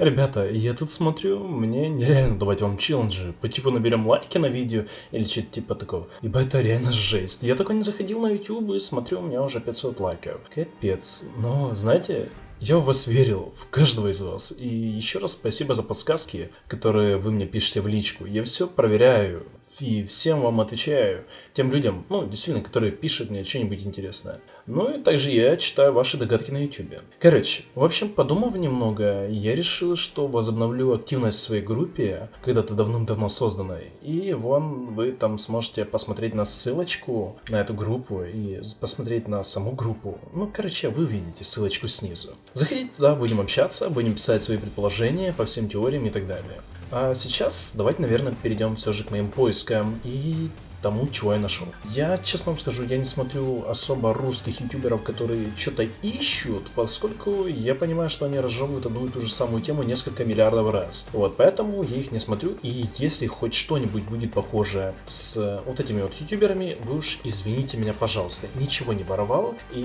Ребята, я тут смотрю, мне нереально давать вам челленджи. По типу наберем лайки на видео или что-то типа такого. Ибо это реально жесть. Я только не заходил на YouTube и смотрю, у меня уже 500 лайков. Капец. Но, знаете, я в вас верил, в каждого из вас. И еще раз спасибо за подсказки, которые вы мне пишете в личку. Я все проверяю и всем вам отвечаю. Тем людям, ну, действительно, которые пишут мне что-нибудь интересное. Ну и также я читаю ваши догадки на YouTube. Короче, в общем, подумав немного, я решил, что возобновлю активность в своей группе, когда-то давным-давно созданной. И вон вы там сможете посмотреть на ссылочку на эту группу и посмотреть на саму группу. Ну, короче, вы видите ссылочку снизу. Заходите туда, будем общаться, будем писать свои предположения по всем теориям и так далее. А сейчас давайте, наверное, перейдем все же к моим поискам. И тому, чего я нашел. Я, честно вам скажу, я не смотрю особо русских ютуберов, которые что-то ищут, поскольку я понимаю, что они разжевывают одну и ту же самую тему несколько миллиардов раз. Вот, поэтому я их не смотрю, и если хоть что-нибудь будет похоже с вот этими вот ютуберами, вы уж извините меня, пожалуйста. Ничего не воровал, и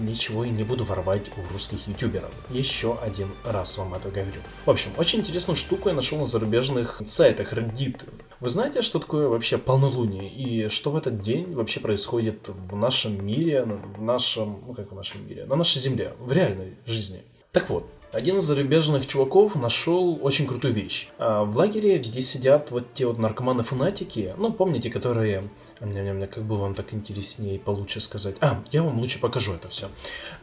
ничего и не буду воровать у русских ютуберов. Еще один раз вам это говорю. В общем, очень интересную штуку я нашел на зарубежных сайтах Reddit. Вы знаете, что такое вообще полнолуние? И что в этот день вообще происходит в нашем мире, в нашем, ну как в нашем мире, на нашей земле, в реальной жизни? Так вот, один из зарубежных чуваков нашел очень крутую вещь. А, в лагере, где сидят вот те вот наркоманы-фанатики, ну, помните, которые... Как бы вам так интереснее и получше сказать. А, я вам лучше покажу это все.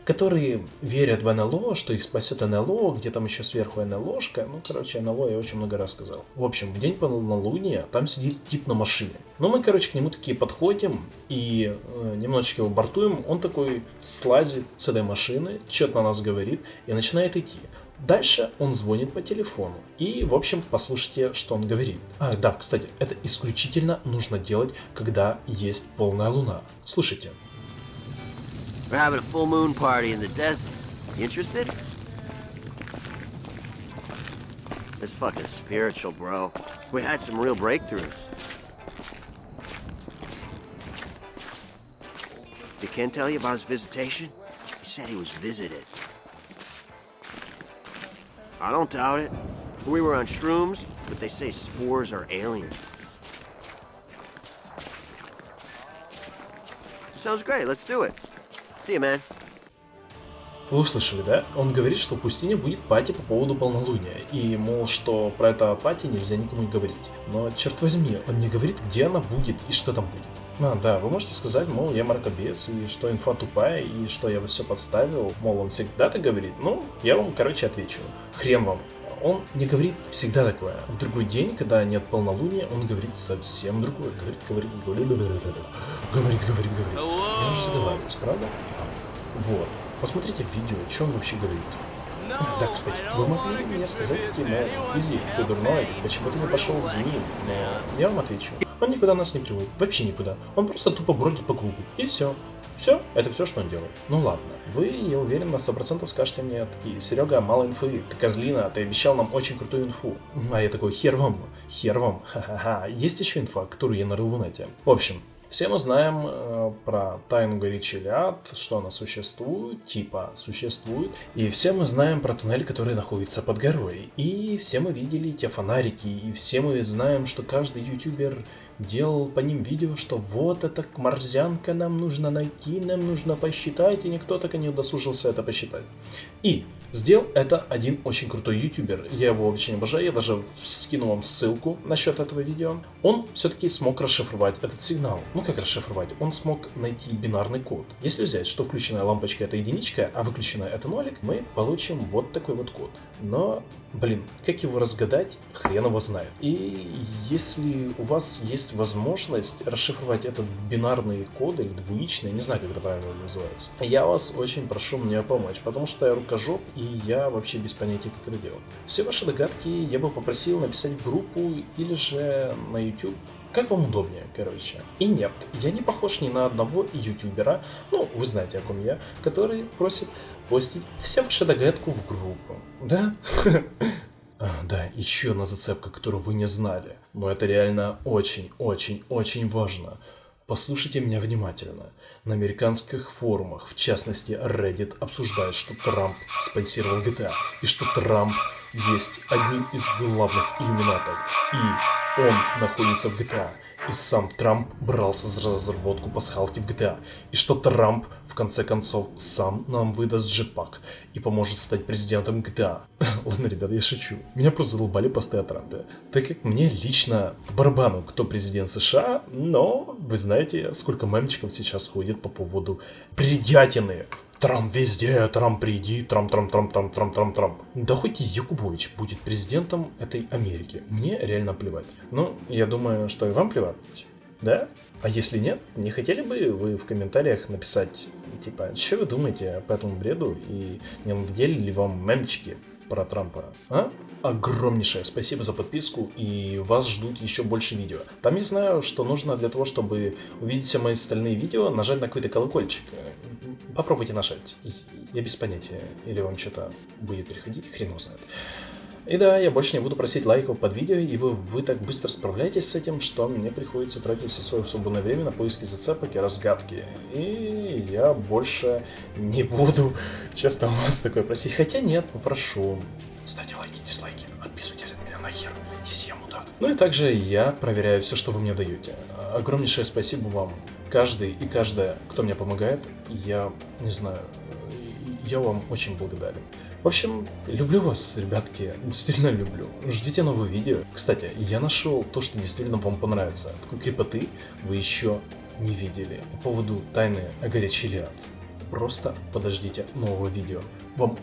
Которые верят в НЛО, что их спасет НЛО, где там еще сверху НЛОшка. Ну, короче, НЛО я очень много раз сказал. В общем, в день полнолуния там сидит тип на машине. Ну, мы, короче, к нему такие подходим и э, немножечко его бортуем. Он такой слазит с этой машины, что-то на нас говорит и начинает идти. Дальше он звонит по телефону. И, в общем, послушайте, что он говорит. А, да, кстати, это исключительно нужно делать, когда есть полная луна. Слушайте. We're fucking spiritual, bro. We had some real breakthroughs. Did Ken tell you about his visitation? He said he was visited. I don't doubt it. We were on shrooms, but they say spores are aliens. Sounds great, let's do it. See you, man. Вы услышали, да? Он говорит, что в пустыне будет пати по поводу полнолуния, и, мол, что про это пати нельзя никому говорить. Но, черт возьми, он не говорит, где она будет и что там будет. А, да, вы можете сказать, мол, я мракобес, и что инфа тупая, и что я все подставил, мол, он всегда так говорит. Ну, я вам, короче, отвечу. Хрен вам. Он не говорит всегда такое. В другой день, когда нет полнолуния, он говорит совсем другое. Говорит, говорит, говорит, говорит, говорит, говорит. Я уже заговариваюсь, правда? Вот. Посмотрите видео, что он вообще говорит. Да, кстати, вы могли мне сказать, типа, Изи, ты дурной, почему ты не пошел с ним? Но я вам отвечу. Он никуда нас не приводит, вообще никуда. Он просто тупо бродит по кругу, и все. Все, это все, что он делает. Ну ладно, вы, я уверен, на 100% скажете мне такие, Серега, мало инфы, ты козлина, ты обещал нам очень крутую инфу. А я такой, хер вам, хер вам, ха-ха-ха. Есть еще инфа, которую я нарыл в нете. В общем, все мы знаем э, про тайну горячий ад, что она существует, типа существует. И все мы знаем про туннель, который находится под горой. И все мы видели те фонарики, и все мы знаем, что каждый ютубер делал по ним видео, что вот эта марзянка нам нужно найти, нам нужно посчитать, и никто так и не удосужился это посчитать. И Сделал это один очень крутой ютубер. Я его очень обожаю, я даже скину вам ссылку насчет этого видео. Он все-таки смог расшифровать этот сигнал. Ну как расшифровать? Он смог найти бинарный код. Если взять, что включенная лампочка это единичка, а выключенная это нолик, мы получим вот такой вот код. Но, блин, как его разгадать, хрен его знает. И если у вас есть возможность расшифровать этот бинарный код или двоичный, не знаю, как это правильно называется, я вас очень прошу мне помочь, потому что я рукожоп и я вообще без понятия, как это делать. Все ваши догадки я бы попросил написать в группу или же на YouTube. Как вам удобнее, короче. И нет, я не похож ни на одного ютубера, ну, вы знаете, о ком я, который просит постить все ваши догадку в группу. Да? А, да, еще одна зацепка, которую вы не знали. Но это реально очень-очень-очень важно. Послушайте меня внимательно. На американских форумах, в частности Reddit, обсуждают, что Трамп спонсировал GTA и что Трамп есть одним из главных иллюминатов. И он находится в GTA и сам Трамп брался за разработку пасхалки в GTA, и что Трамп, в конце концов, сам нам выдаст джетпак и поможет стать президентом GTA. Ладно, ребят, я шучу. Меня просто задолбали посты о Трампе. Так как мне лично по барабану, кто президент США, но вы знаете, сколько мемчиков сейчас ходит по поводу предятины Трамп везде, Трамп приди, Трамп, Трамп, Трамп, Трамп, Трамп, Трамп, Трамп. Да хоть и Якубович будет президентом этой Америки. Мне реально плевать. Ну, я думаю, что и вам плевать. Да? А если нет, не хотели бы вы в комментариях написать, типа, что вы думаете по этому бреду и не надоели ли вам мемчики про Трампа, а? Огромнейшее спасибо за подписку и вас ждут еще больше видео. Там я знаю, что нужно для того, чтобы увидеть все мои остальные видео, нажать на какой-то колокольчик. Попробуйте нажать. Я без понятия. Или вам что-то будет приходить, хрен знает. И да, я больше не буду просить лайков под видео, ибо вы так быстро справляетесь с этим, что мне приходится тратить все свое свободное время на поиски зацепок и разгадки. И я больше не буду, честно, вас такое просить. Хотя нет, попрошу. Ставьте лайки, дизлайки, отписывайтесь от меня нахер, если я мудак. Ну и также я проверяю все, что вы мне даете. Огромнейшее спасибо вам каждый и каждая, кто мне помогает, я не знаю, я вам очень благодарен. В общем, люблю вас, ребятки, действительно люблю. Ждите новые видео. Кстати, я нашел то, что действительно вам понравится. Такой крепоты вы еще не видели. По поводу тайны о горячий лиад. Просто подождите нового видео. Вам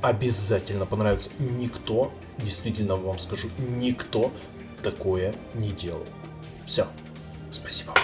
обязательно понравится. Никто, действительно вам скажу, никто такое не делал. Все. Спасибо.